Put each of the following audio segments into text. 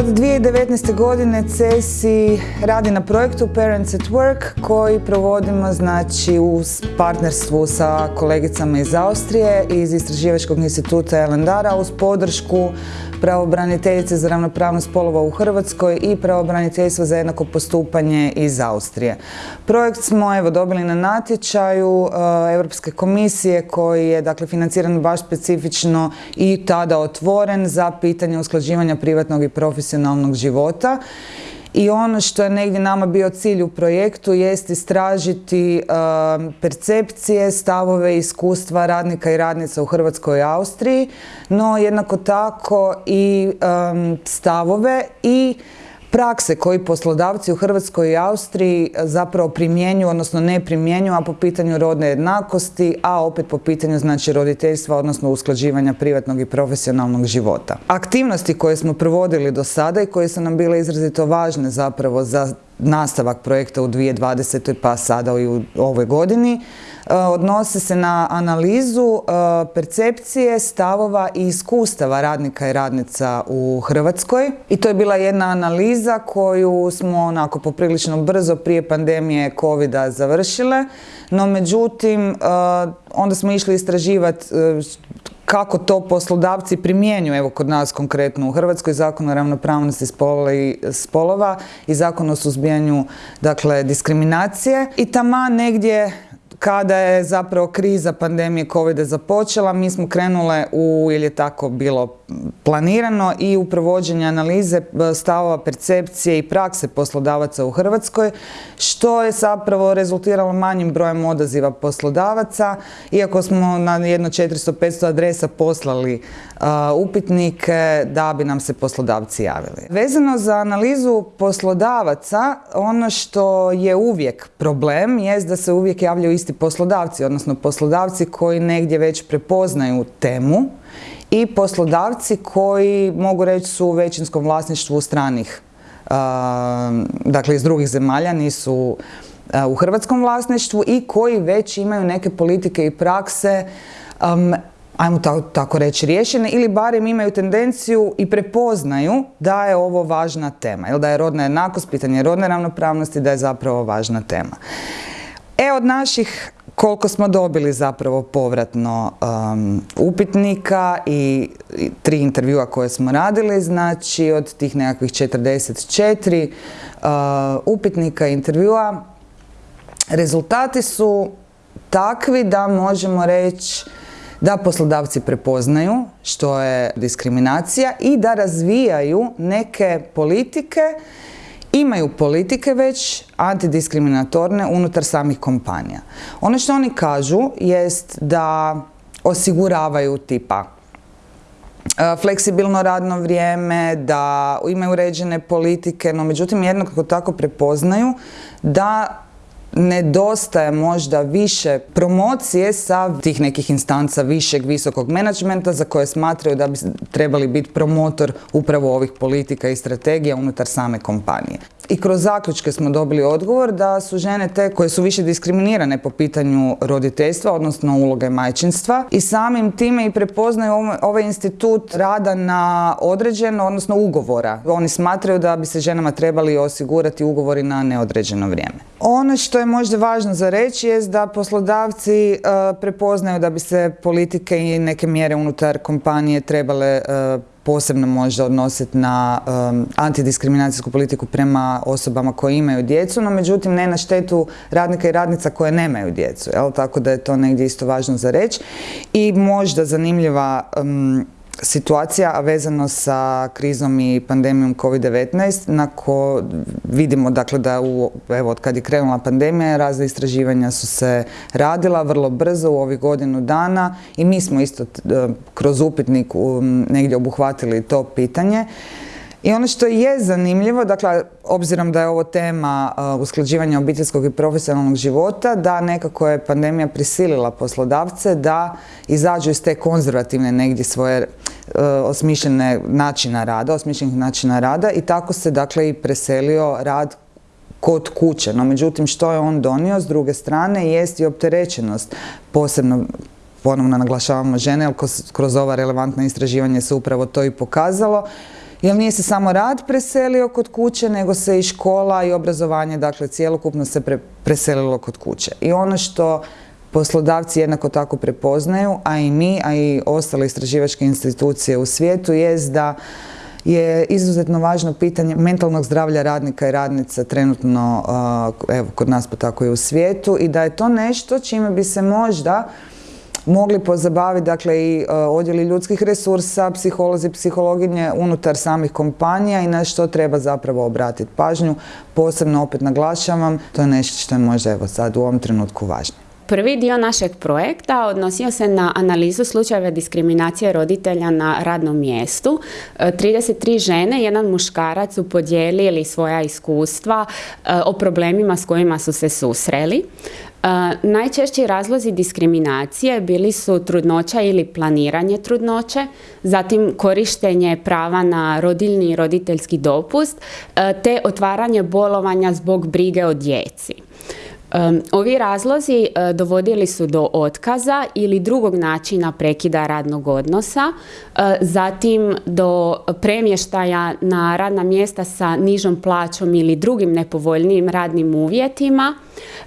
Od 2019. godine CESI radi na projektu Parents at Work koji provodimo znači u partnerstvu sa kolegicama iz Austrije iz Istraživačkog instituta Elendara uz podršku pravobraniteljice za ravnopravnost spolova u Hrvatskoj i pravobraniteljstva za jednako postupanje iz Austrije. Projekt smo evo dobili na natječaju e, Europske komisije koji je dakle financiran baš specifično i tada otvoren za pitanje usklađivanja privatnog i profesionalnog života. I ono što je negdje nama bio cilj u projektu jest istražiti um, percepcije, stavove, iskustva radnika i radnica u Hrvatskoj i Austriji, no jednako tako i um, stavove i prakse koji poslodavci u Hrvatskoj i Austriji zapravo primjenjuju, odnosno ne primjenjuju, a po pitanju rodne jednakosti, a opet po pitanju znači roditeljstva, odnosno usklađivanja privatnog i profesionalnog života. Aktivnosti koje smo provodili do sada i koje su nam bile izrazito važne zapravo za nastavak projekta u 2020. pa sada i u ovoj godini, e, odnose se na analizu e, percepcije, stavova i iskustava radnika i radnica u Hrvatskoj. I to je bila jedna analiza koju smo onako poprilično brzo prije pandemije covid završile, no međutim e, onda smo išli istraživati kako to poslodavci primjenjuju, evo kod nas konkretno u Hrvatskoj, zakon o ravnopravnosti spolova i zakon o suzbijanju dakle, diskriminacije. I tama negdje kada je zapravo kriza pandemije covid započela, mi smo krenule u, ili je tako bilo planirano, i u provođenje analize stavova percepcije i prakse poslodavaca u Hrvatskoj, što je zapravo rezultiralo manjim brojem odaziva poslodavaca, iako smo na jedno 400-500 adresa poslali upitnike da bi nam se poslodavci javili. Vezano za analizu poslodavaca, ono što je uvijek problem jest da se uvijek javljaju isti poslodavci, odnosno poslodavci koji negdje već prepoznaju temu i poslodavci koji mogu reći su u većinskom vlasništvu stranih, dakle iz drugih zemalja, nisu u hrvatskom vlasništvu i koji već imaju neke politike i prakse ajmo tako reći, riješene ili barem imaju tendenciju i prepoznaju da je ovo važna tema, ili da je rodna jednakost, pitanje rodne ravnopravnosti, da je zapravo važna tema. E, od naših koliko smo dobili zapravo povratno um, upitnika i, tri intervjua koje smo radili, znači od tih nekakvih 44 uh, upitnika intervjua, rezultati su takvi da možemo reći da poslodavci prepoznaju što je diskriminacija i da razvijaju neke politike imaju politike već antidiskriminatorne unutar samih kompanija. Ono što oni kažu jest da osiguravaju tipa e, fleksibilno radno vrijeme, da imaju uređene politike, no međutim jednako tako prepoznaju da nedostaje možda više promocije sa tih nekih instanca višeg, visokog menadžmenta za koje smatraju da bi trebali biti promotor upravo ovih politika i strategija unutar same kompanije. I kroz zaključke smo dobili odgovor da su žene te koje su više diskriminirane po pitanju roditeljstva, odnosno uloge majčinstva i samim time i prepoznaju ovaj institut rada na određeno, odnosno ugovora. Oni smatraju da bi se ženama trebali osigurati ugovori na neodređeno vrijeme. Ono što je možda važno za reći je da poslodavci e, prepoznaju da bi se politike i neke mjere unutar kompanije trebale e, posebno možda odnositi na antidiskriminacijsku politiku prema osobama koje imaju djecu, no međutim ne na štetu radnika i radnica koje nemaju djecu, jel? tako da je to negdje isto važno za reći. I možda zanimljiva situacija, vezano sa krizom i pandemijom COVID-19, na ko vidimo dakle da u, evo od kad je krenula pandemija, razne istraživanja su se radila vrlo brzo u ovih godinu dana i mi smo isto kroz upitnik negdje obuhvatili to pitanje. I ono što je zanimljivo, dakle, obzirom da je ovo tema uh, usklađivanja obiteljskog i profesionalnog života, da nekako je pandemija prisilila poslodavce da izađu iz te konzervativne negdje svoje osmišljene načina rada, osmišljenih načina rada i tako se dakle i preselio rad kod kuće. No međutim što je on donio s druge strane jest i opterećenost posebno ponovno naglašavamo žene, jer kroz ova relevantna istraživanja se upravo to i pokazalo, Jer nije se samo rad preselio kod kuće, nego se i škola i obrazovanje, dakle cjelokupno se preselilo kod kuće. I ono što poslodavci jednako tako prepoznaju, a i mi, a i ostale istraživačke institucije u svijetu, jest da je izuzetno važno pitanje mentalnog zdravlja radnika i radnica trenutno, evo, kod nas pa tako i u svijetu i da je to nešto čime bi se možda mogli pozabaviti dakle i odjeli ljudskih resursa, psiholozi, psihologinje unutar samih kompanija i na što treba zapravo obratiti pažnju. Posebno opet naglašavam, to je nešto što je možda evo sad u ovom trenutku važno. Prvi dio našeg projekta odnosio se na analizu slučajeva diskriminacije roditelja na radnom mjestu. 33 e, žene, jedan muškarac su podijelili svoja iskustva e, o problemima s kojima su se susreli. E, najčešći razlozi diskriminacije bili su trudnoća ili planiranje trudnoće, zatim korištenje prava na rodiljni i roditeljski dopust, te otvaranje bolovanja zbog brige o djeci. Ovi razlozi e, dovodili su do otkaza ili drugog načina prekida radnog odnosa, e, zatim do premještaja na radna mjesta sa nižom plaćom ili drugim nepovoljnijim radnim uvjetima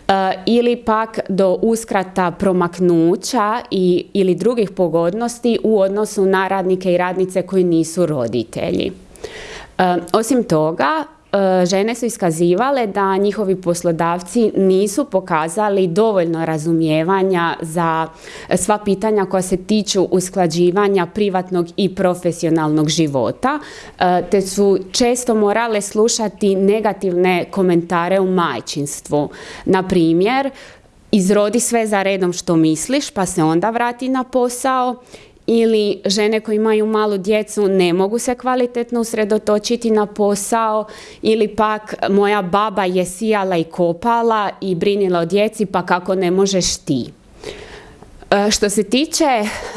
e, ili pak do uskrata promaknuća i, ili drugih pogodnosti u odnosu na radnike i radnice koji nisu roditelji. Osim toga, žene su iskazivale da njihovi poslodavci nisu pokazali dovoljno razumijevanja za sva pitanja koja se tiču usklađivanja privatnog i profesionalnog života, e, te su često morale slušati negativne komentare u majčinstvu. Na primjer, izrodi sve za redom što misliš pa se onda vrati na posao ili žene koje imaju malu djecu ne mogu se kvalitetno usredotočiti na posao ili pak moja baba je sijala i kopala i brinila o djeci pa kako ne možeš ti. E, što se tiče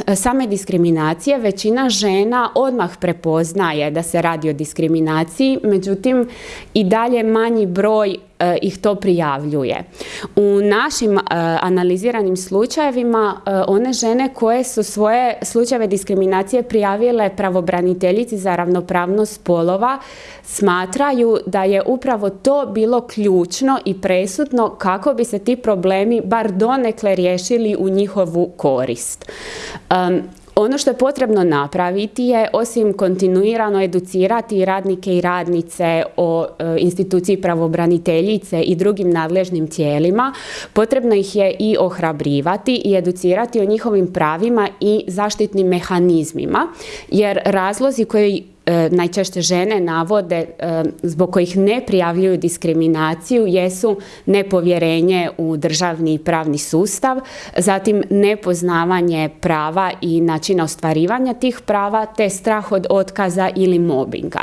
e, same diskriminacije, većina žena odmah prepoznaje da se radi o diskriminaciji, međutim i dalje manji broj E, ih to prijavljuje. U našim analiziranim slučajevima one žene koje su svoje slučajeve diskriminacije prijavile pravobraniteljici za ravnopravnost spolova smatraju da je upravo to bilo ključno i presudno kako bi se ti problemi bar donekle riješili u njihovu korist. Ono što je potrebno napraviti je osim kontinuirano educirati radnike i radnice o e, instituciji pravobraniteljice i drugim nadležnim tijelima, potrebno ih je i ohrabrivati i educirati o njihovim pravima i zaštitnim mehanizmima, jer razlozi koji najčešće žene navode e, zbog kojih ne prijavljuju diskriminaciju jesu nepovjerenje u državni i pravni sustav, zatim nepoznavanje prava i načina ostvarivanja tih prava te strah od otkaza ili mobinga.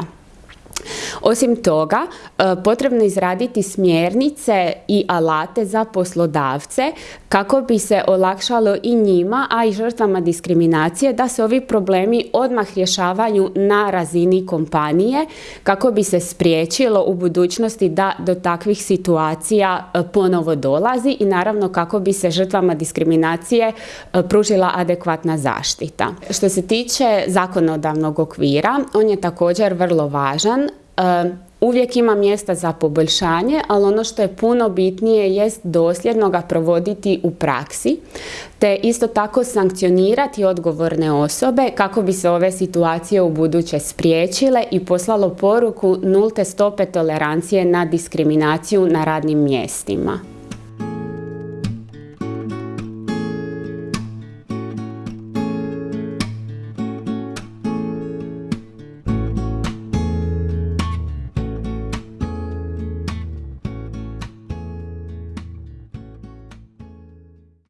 Osim toga, e, potrebno izraditi smjernice i alate za poslodavce kako bi se olakšalo i njima, a i žrtvama diskriminacije da se ovi problemi odmah rješavaju na razini kompanije kako bi se spriječilo u budućnosti da do takvih situacija e, ponovo dolazi i naravno kako bi se žrtvama diskriminacije e, pružila adekvatna zaštita. Što se tiče zakonodavnog okvira, on je također vrlo važan uvijek ima mjesta za poboljšanje, ali ono što je puno bitnije jest dosljedno ga provoditi u praksi, te isto tako sankcionirati odgovorne osobe kako bi se ove situacije u buduće spriječile i poslalo poruku nulte stope tolerancije na diskriminaciju na radnim mjestima.